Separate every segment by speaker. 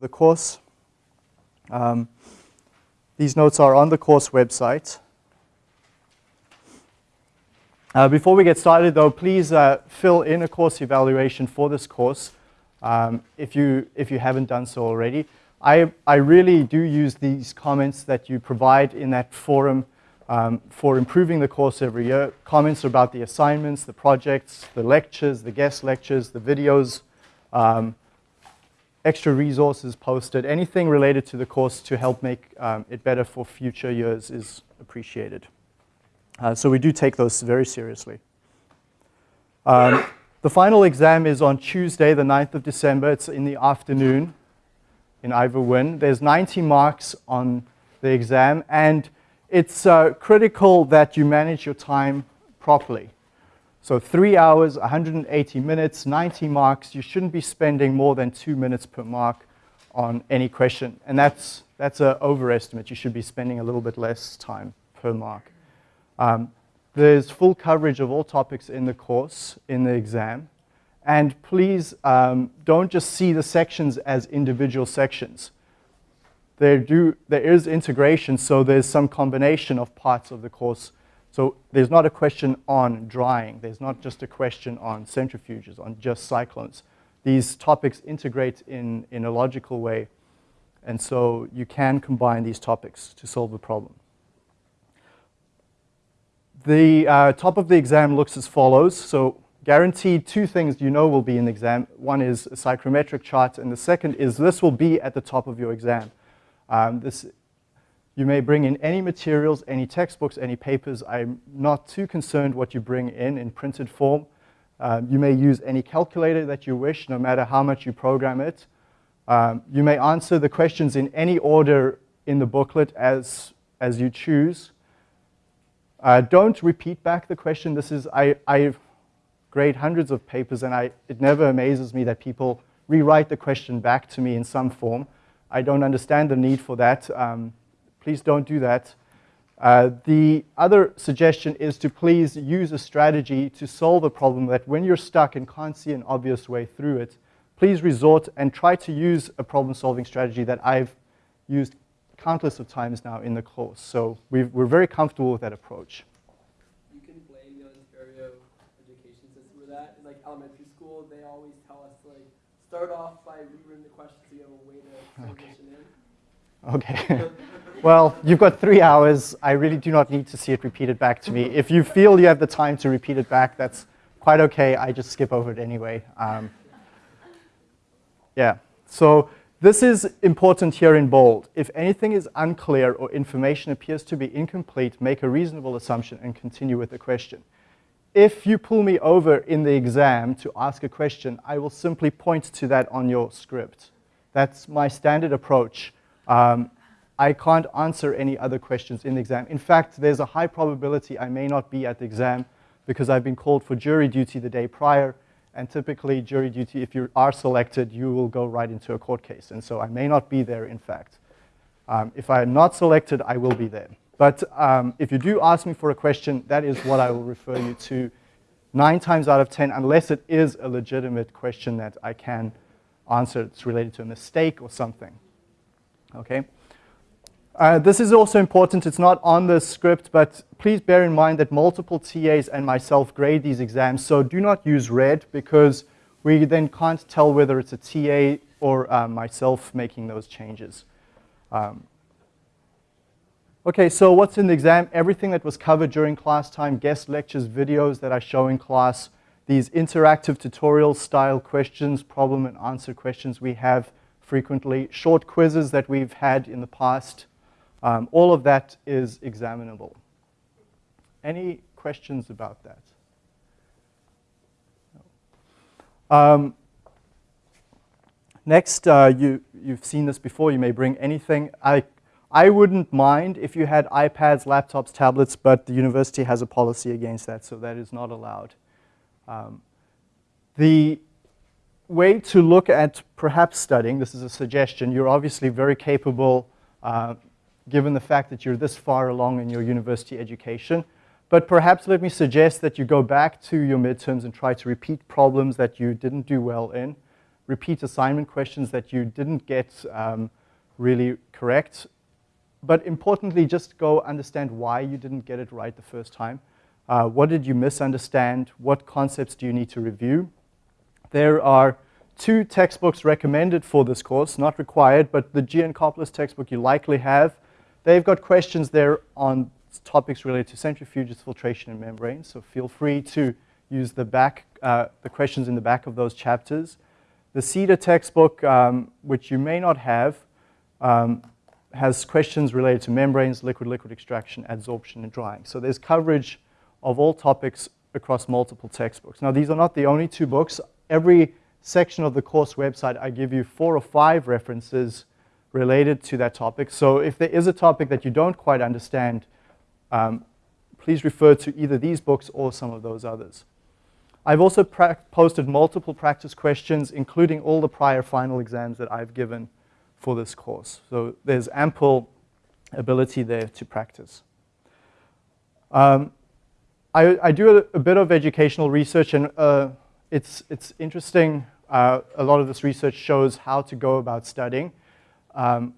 Speaker 1: the course. Um, these notes are on the course website. Uh, before we get started though, please uh, fill in a course evaluation for this course um, if, you, if you haven't done so already. I, I really do use these comments that you provide in that forum um, for improving the course every year. Comments about the assignments, the projects, the lectures, the guest lectures, the videos, um, extra resources posted, anything related to the course to help make um, it better for future years is appreciated. Uh, so we do take those very seriously. Um, the final exam is on Tuesday, the 9th of December. It's in the afternoon in Ivor Wynne. There's 90 marks on the exam, and it's uh, critical that you manage your time properly. So three hours, 180 minutes, 90 marks. You shouldn't be spending more than two minutes per mark on any question. And that's, that's an overestimate. You should be spending a little bit less time per mark. Um, there's full coverage of all topics in the course, in the exam. And please um, don't just see the sections as individual sections. There, do, there is integration, so there's some combination of parts of the course so there's not a question on drying. There's not just a question on centrifuges, on just cyclones. These topics integrate in, in a logical way. And so you can combine these topics to solve the problem. The uh, top of the exam looks as follows. So guaranteed two things you know will be in the exam. One is a psychrometric chart, and the second is this will be at the top of your exam. Um, this you may bring in any materials, any textbooks, any papers. I'm not too concerned what you bring in in printed form. Um, you may use any calculator that you wish, no matter how much you program it. Um, you may answer the questions in any order in the booklet as, as you choose. Uh, don't repeat back the question. This is, I, I grade hundreds of papers and I, it never amazes me that people rewrite the question back to me in some form. I don't understand the need for that. Um, Please don't do that. Uh, the other suggestion is to please use a strategy to solve a problem that when you're stuck and can't see an obvious way through it, please resort and try to use a problem-solving strategy that I've used countless of times now in the course. So we are very comfortable with that approach.
Speaker 2: You can blame the Ontario education system for that. In like elementary school, they always tell us to like start off by rewriting the question so you have a way to transition
Speaker 1: okay. in. Okay. Well, you've got three hours. I really do not need to see it repeated back to me. If you feel you have the time to repeat it back, that's quite okay. I just skip over it anyway. Um, yeah, so this is important here in bold. If anything is unclear or information appears to be incomplete, make a reasonable assumption and continue with the question. If you pull me over in the exam to ask a question, I will simply point to that on your script. That's my standard approach. Um, I can't answer any other questions in the exam. In fact, there's a high probability I may not be at the exam because I've been called for jury duty the day prior, and typically jury duty, if you are selected, you will go right into a court case. And so I may not be there, in fact. Um, if I am not selected, I will be there. But um, if you do ask me for a question, that is what I will refer you to nine times out of 10, unless it is a legitimate question that I can answer. It's related to a mistake or something. Okay? Uh, this is also important. It's not on the script, but please bear in mind that multiple TAs and myself grade these exams, so do not use red because we then can't tell whether it's a TA or uh, myself making those changes. Um, okay, so what's in the exam? Everything that was covered during class time, guest lectures, videos that I show in class, these interactive tutorial style questions, problem and answer questions we have frequently, short quizzes that we've had in the past, um, all of that is examinable. Any questions about that? Um, next, uh, you, you've seen this before. You may bring anything. I, I wouldn't mind if you had iPads, laptops, tablets, but the university has a policy against that, so that is not allowed. Um, the way to look at perhaps studying, this is a suggestion, you're obviously very capable uh, given the fact that you're this far along in your university education. But perhaps let me suggest that you go back to your midterms and try to repeat problems that you didn't do well in. repeat assignment questions that you didn't get um, really correct. But importantly, just go understand why you didn't get it right the first time. Uh, what did you misunderstand? What concepts do you need to review? There are two textbooks recommended for this course, not required, but the Geankoplis textbook you likely have. They've got questions there on topics related to centrifuges, filtration, and membranes, so feel free to use the back, uh, the questions in the back of those chapters. The Seader textbook, um, which you may not have, um, has questions related to membranes, liquid-liquid extraction, adsorption, and drying. So there's coverage of all topics across multiple textbooks. Now, these are not the only two books. Every section of the course website, I give you four or five references related to that topic. So if there is a topic that you don't quite understand, um, please refer to either these books or some of those others. I've also posted multiple practice questions, including all the prior final exams that I've given for this course. So there's ample ability there to practice. Um, I, I, do a, a, bit of educational research, and uh, it's, it's interesting. Uh, a lot of this research shows how to go about studying. Um,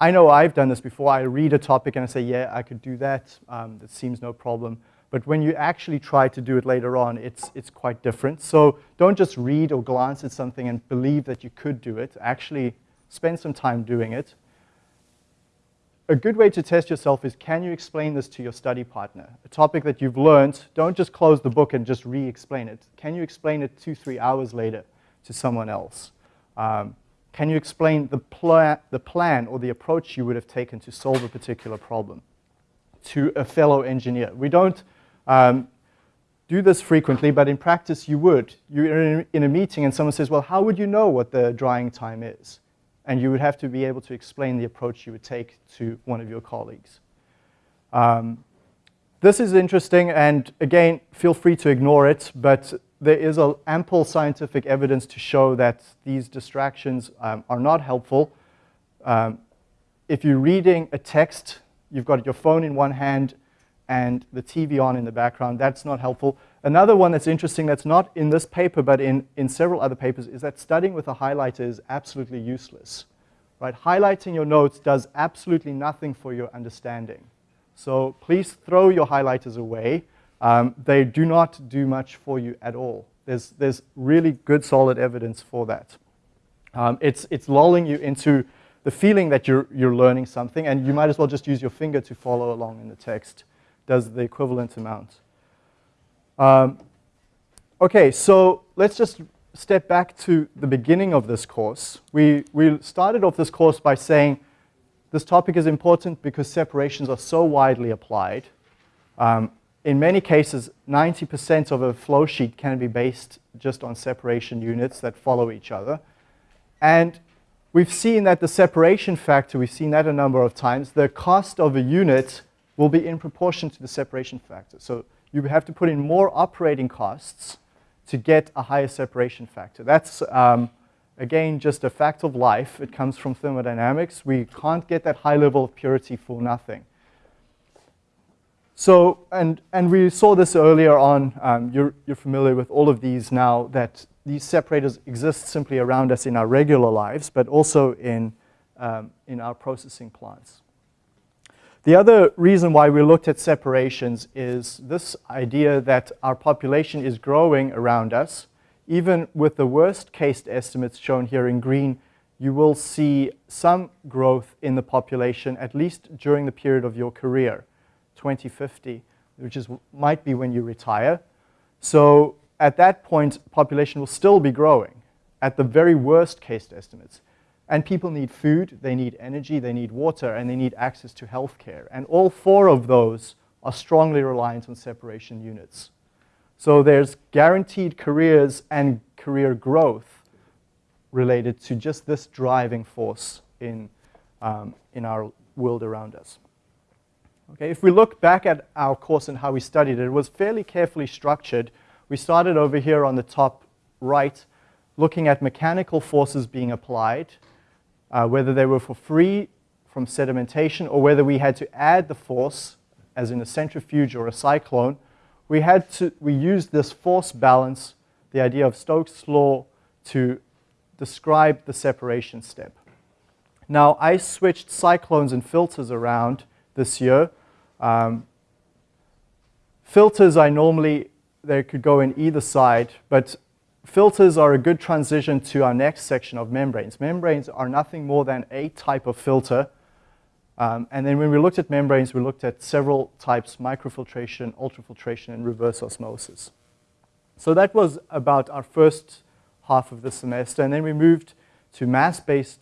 Speaker 1: I know I've done this before. I read a topic and I say, yeah, I could do that. Um, that seems no problem. But when you actually try to do it later on, it's, it's quite different. So don't just read or glance at something and believe that you could do it. Actually spend some time doing it. A good way to test yourself is can you explain this to your study partner? A topic that you've learned, don't just close the book and just re-explain it. Can you explain it two, three hours later to someone else? Um, can you explain the, pla the plan or the approach you would have taken to solve a particular problem to a fellow engineer? We don't um, do this frequently, but in practice you would. You're in a meeting and someone says, well, how would you know what the drying time is? And you would have to be able to explain the approach you would take to one of your colleagues. Um, this is interesting, and again, feel free to ignore it, but there is a, ample scientific evidence to show that these distractions um, are not helpful. Um, if you're reading a text, you've got your phone in one hand and the TV on in the background, that's not helpful. Another one that's interesting that's not in this paper but in, in several other papers is that studying with a highlighter is absolutely useless. Right? Highlighting your notes does absolutely nothing for your understanding. So please throw your highlighters away um, they do not do much for you at all. There's, there's really good solid evidence for that. Um, it's, it's lulling you into the feeling that you're, you're learning something, and you might as well just use your finger to follow along in the text. Does the equivalent amount. Um, okay, so let's just step back to the beginning of this course. We, we started off this course by saying this topic is important because separations are so widely applied. Um, in many cases, 90% of a flow sheet can be based just on separation units that follow each other. And we've seen that the separation factor, we've seen that a number of times, the cost of a unit will be in proportion to the separation factor. So you have to put in more operating costs to get a higher separation factor. That's, um, again, just a fact of life. It comes from thermodynamics. We can't get that high level of purity for nothing. So, and, and we saw this earlier on, um, you're, you're familiar with all of these now, that these separators exist simply around us in our regular lives, but also in, um, in our processing plants. The other reason why we looked at separations is this idea that our population is growing around us. Even with the worst case estimates shown here in green, you will see some growth in the population, at least during the period of your career. 2050, which is, might be when you retire. So at that point, population will still be growing at the very worst case estimates. And people need food, they need energy, they need water, and they need access to healthcare. And all four of those are strongly reliant on separation units. So there's guaranteed careers and career growth related to just this driving force in, um, in our world around us. Okay, if we look back at our course and how we studied it, it was fairly carefully structured. We started over here on the top right, looking at mechanical forces being applied, uh, whether they were for free from sedimentation or whether we had to add the force, as in a centrifuge or a cyclone. We, had to, we used this force balance, the idea of Stokes' law, to describe the separation step. Now, I switched cyclones and filters around this year. Um, filters, I normally, they could go in either side, but filters are a good transition to our next section of membranes. Membranes are nothing more than a type of filter. Um, and then when we looked at membranes, we looked at several types, microfiltration, ultrafiltration, and reverse osmosis. So that was about our first half of the semester. And then we moved to mass-based,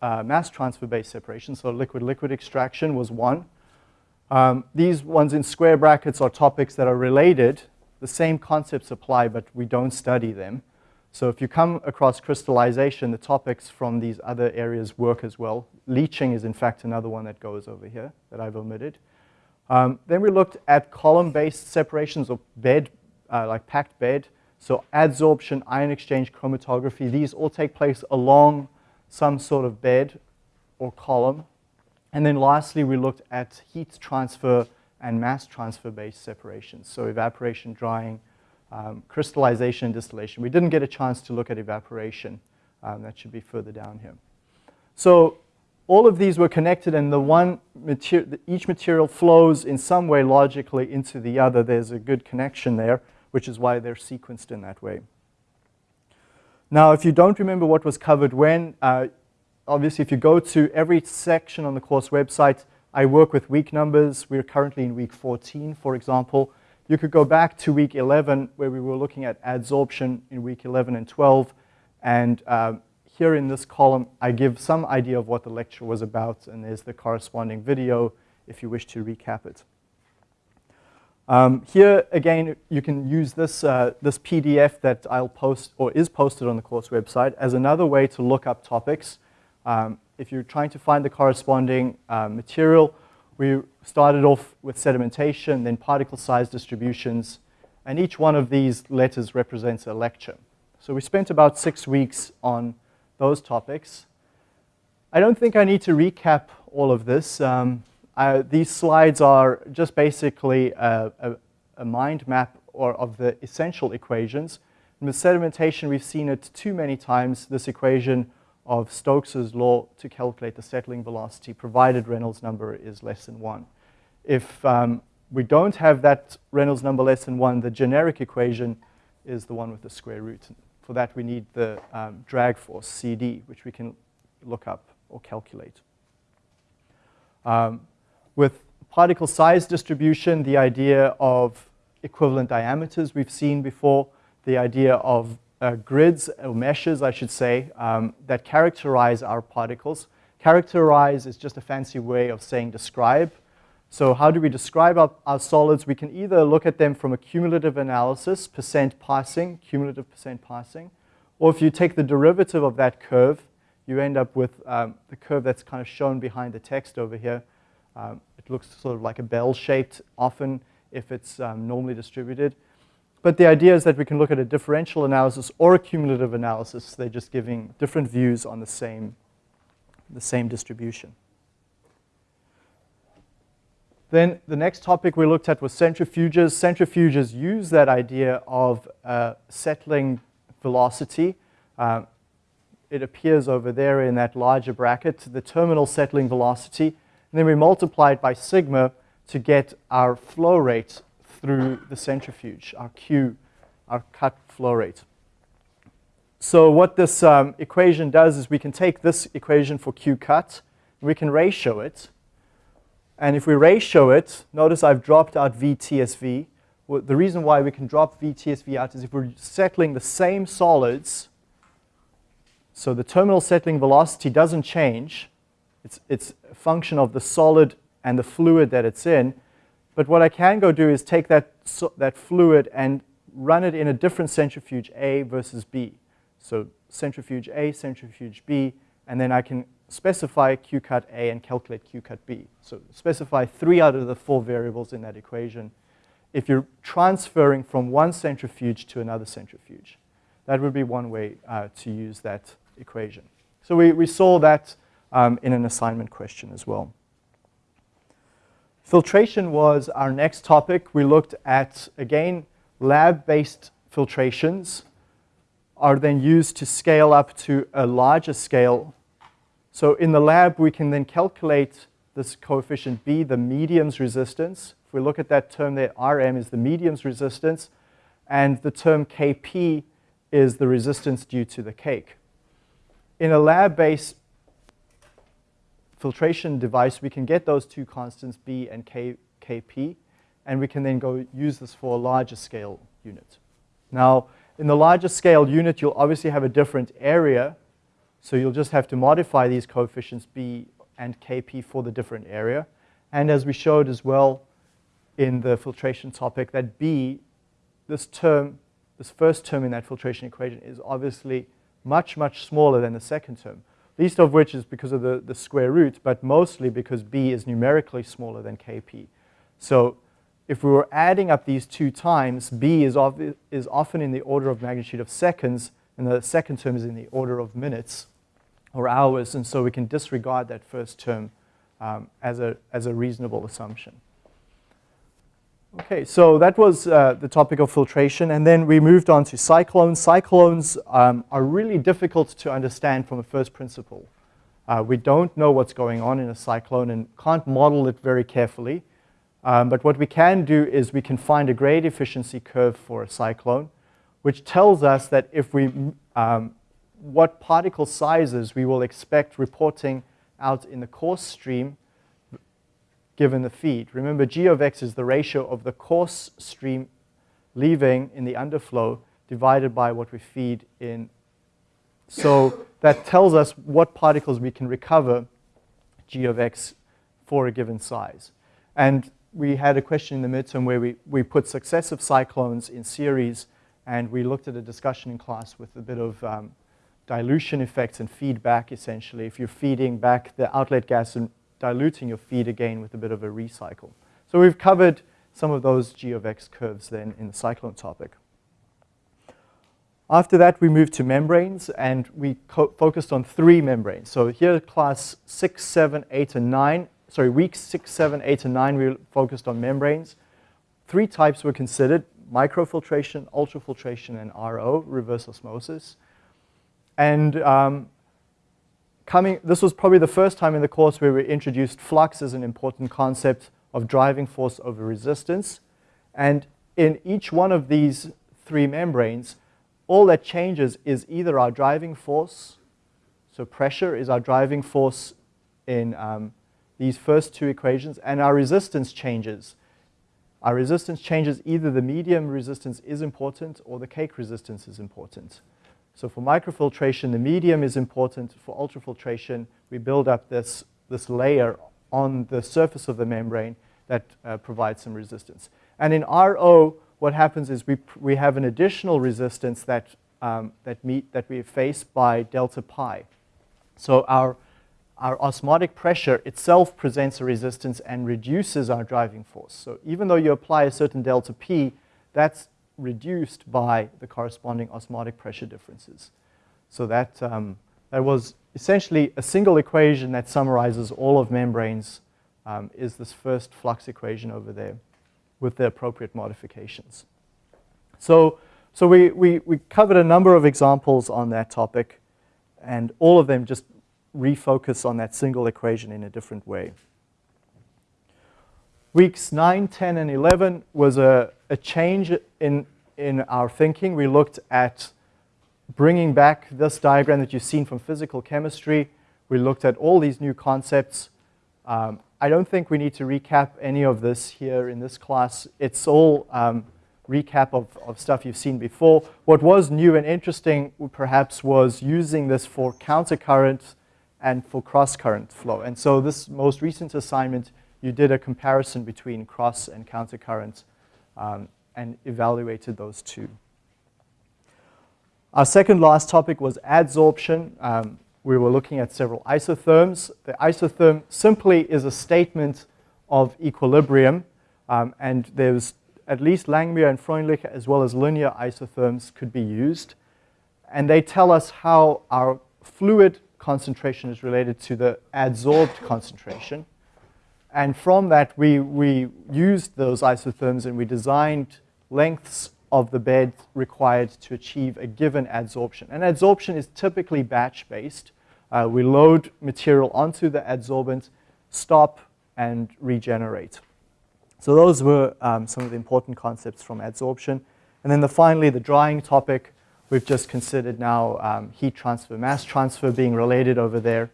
Speaker 1: uh, mass transfer-based separation. So liquid-liquid extraction was one. Um, these ones in square brackets are topics that are related. The same concepts apply, but we don't study them. So if you come across crystallization, the topics from these other areas work as well. Leaching is in fact another one that goes over here that I've omitted. Um, then we looked at column-based separations of bed, uh, like packed bed. So adsorption, ion exchange, chromatography, these all take place along some sort of bed or column. And then lastly, we looked at heat transfer and mass transfer based separations. So evaporation, drying, um, crystallization, and distillation. We didn't get a chance to look at evaporation. Um, that should be further down here. So all of these were connected and the one material, each material flows in some way logically into the other. There's a good connection there, which is why they're sequenced in that way. Now, if you don't remember what was covered when, uh, obviously if you go to every section on the course website, I work with week numbers. We're currently in week 14, for example. You could go back to week 11 where we were looking at adsorption in week 11 and 12. And um, here in this column, I give some idea of what the lecture was about. And there's the corresponding video if you wish to recap it. Um, here, again, you can use this, uh, this PDF that I'll post or is posted on the course website as another way to look up topics. Um, if you're trying to find the corresponding uh, material, we started off with sedimentation, then particle size distributions, and each one of these letters represents a lecture. So we spent about six weeks on those topics. I don't think I need to recap all of this. Um, I, these slides are just basically a, a, a mind map or of the essential equations. And with sedimentation, we've seen it too many times, this equation of Stokes's law to calculate the settling velocity, provided Reynolds number is less than 1. If um, we don't have that Reynolds number less than 1, the generic equation is the one with the square root. For that, we need the um, drag force, CD, which we can look up or calculate. Um, with particle size distribution, the idea of equivalent diameters we've seen before, the idea of uh, grids, or meshes, I should say, um, that characterize our particles. Characterize is just a fancy way of saying describe. So how do we describe our, our, solids? We can either look at them from a cumulative analysis, percent passing, cumulative percent passing, or if you take the derivative of that curve, you end up with um, the curve that's kind of shown behind the text over here. Um, it looks sort of like a bell-shaped often if it's um, normally distributed. But the idea is that we can look at a differential analysis or a cumulative analysis. They're just giving different views on the same, the same distribution. Then the next topic we looked at was centrifuges. Centrifuges use that idea of uh, settling velocity. Uh, it appears over there in that larger bracket, the terminal settling velocity. And then we multiply it by sigma to get our flow rate through the centrifuge, our Q, our cut flow rate. So what this um, equation does is we can take this equation for Q cut, we can ratio it. And if we ratio it, notice I've dropped out VTSV. Well, the reason why we can drop VTSV out is if we're settling the same solids, so the terminal settling velocity doesn't change. It's, it's a function of the solid and the fluid that it's in. But what I can go do is take that, that fluid and run it in a different centrifuge A versus B. So centrifuge A, centrifuge B, and then I can specify Q cut A and calculate Q cut B. So specify three out of the four variables in that equation if you're transferring from one centrifuge to another centrifuge. That would be one way uh, to use that equation. So we, we saw that um, in an assignment question as well. Filtration was our next topic. We looked at, again, lab-based filtrations are then used to scale up to a larger scale. So in the lab, we can then calculate this coefficient B, the medium's resistance. If we look at that term there, Rm is the medium's resistance, and the term Kp is the resistance due to the cake. In a lab-based filtration device, we can get those two constants, B and K, Kp, and we can then go use this for a larger scale unit. Now, in the larger scale unit, you'll obviously have a different area, so you'll just have to modify these coefficients B and Kp for the different area. And as we showed as well in the filtration topic, that B, this term, this first term in that filtration equation is obviously much, much smaller than the second term. Least of which is because of the, the square root, but mostly because B is numerically smaller than Kp. So if we were adding up these two times, B is, is often in the order of magnitude of seconds, and the second term is in the order of minutes or hours, and so we can disregard that first term um, as, a, as a reasonable assumption. Okay, so that was uh, the topic of filtration, and then we moved on to cyclones. Cyclones um, are really difficult to understand from a first principle. Uh, we don't know what's going on in a cyclone and can't model it very carefully. Um, but what we can do is we can find a grade efficiency curve for a cyclone, which tells us that if we, um, what particle sizes we will expect reporting out in the coarse stream given the feed. Remember, G of x is the ratio of the coarse stream leaving in the underflow divided by what we feed in. So that tells us what particles we can recover G of x for a given size. And we had a question in the midterm where we, we put successive cyclones in series and we looked at a discussion in class with a bit of um, dilution effects and feedback essentially. If you're feeding back the outlet gas and diluting your feed again with a bit of a recycle. So we've covered some of those G of X curves then in the cyclone topic. After that, we moved to membranes, and we focused on three membranes. So here, class 6, 7, 8, and 9 sorry, weeks six, seven, eight, and nine, we focused on membranes. Three types were considered, microfiltration, ultrafiltration, and RO, reverse osmosis. And um, coming, this was probably the first time in the course where we introduced flux as an important concept of driving force over resistance. And in each one of these three membranes, all that changes is either our driving force, so pressure is our driving force in um, these first two equations, and our resistance changes. Our resistance changes, either the medium resistance is important or the cake resistance is important. So for microfiltration, the medium is important. For ultrafiltration, we build up this, this layer on the surface of the membrane that uh, provides some resistance. And in RO, what happens is we, we have an additional resistance that, um, that, meet, that we face by delta pi. So our our osmotic pressure itself presents a resistance and reduces our driving force. So even though you apply a certain delta P, that's reduced by the corresponding osmotic pressure differences. So that, um, that was essentially a single equation that summarizes all of membranes um, is this first flux equation over there with the appropriate modifications. So, so we, we, we covered a number of examples on that topic and all of them just refocus on that single equation in a different way. Weeks 9, 10, and 11 was a, a change in, in our thinking. We looked at bringing back this diagram that you've seen from physical chemistry. We looked at all these new concepts. Um, I don't think we need to recap any of this here in this class. It's all um, recap of, of stuff you've seen before. What was new and interesting perhaps was using this for countercurrent and for cross-current flow. And so this most recent assignment, you did a comparison between cross and countercurrent um, and evaluated those two. Our second last topic was adsorption. Um, we were looking at several isotherms. The isotherm simply is a statement of equilibrium, um, and there's at least Langmuir and Freundlich, as well as linear isotherms, could be used. And they tell us how our fluid concentration is related to the adsorbed concentration. And from that, we, we used those isotherms and we designed lengths of the bed required to achieve a given adsorption. And adsorption is typically batch-based. Uh, we load material onto the adsorbent, stop, and regenerate. So those were um, some of the important concepts from adsorption. And then the, finally, the drying topic, we've just considered now um, heat transfer, mass transfer being related over there,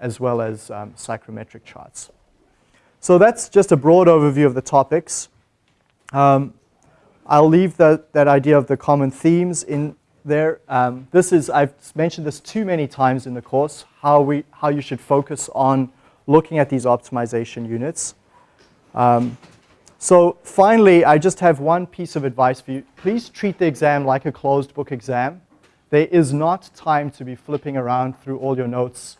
Speaker 1: as well as um, psychrometric charts. So that's just a broad overview of the topics. Um, I'll leave that, that idea of the common themes in there. Um, this is, I've mentioned this too many times in the course, how, we, how you should focus on looking at these optimization units. Um, so finally, I just have one piece of advice for you. Please treat the exam like a closed book exam. There is not time to be flipping around through all your notes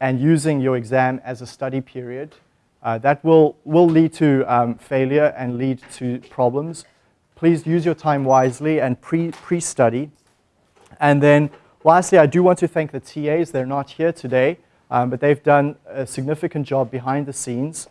Speaker 1: and using your exam as a study period. Uh, that will, will lead to um, failure and lead to problems. Please use your time wisely and pre-study. Pre and then lastly, I do want to thank the TAs. They're not here today, um, but they've done a significant job behind the scenes.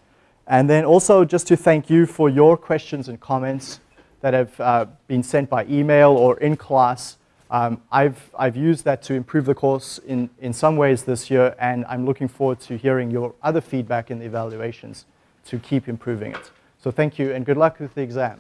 Speaker 1: And then also just to thank you for your questions and comments that have uh, been sent by email or in class. Um, I've, I've used that to improve the course in, in some ways this year, and I'm looking forward to hearing your other feedback in the evaluations to keep improving it. So thank you, and good luck with the exam.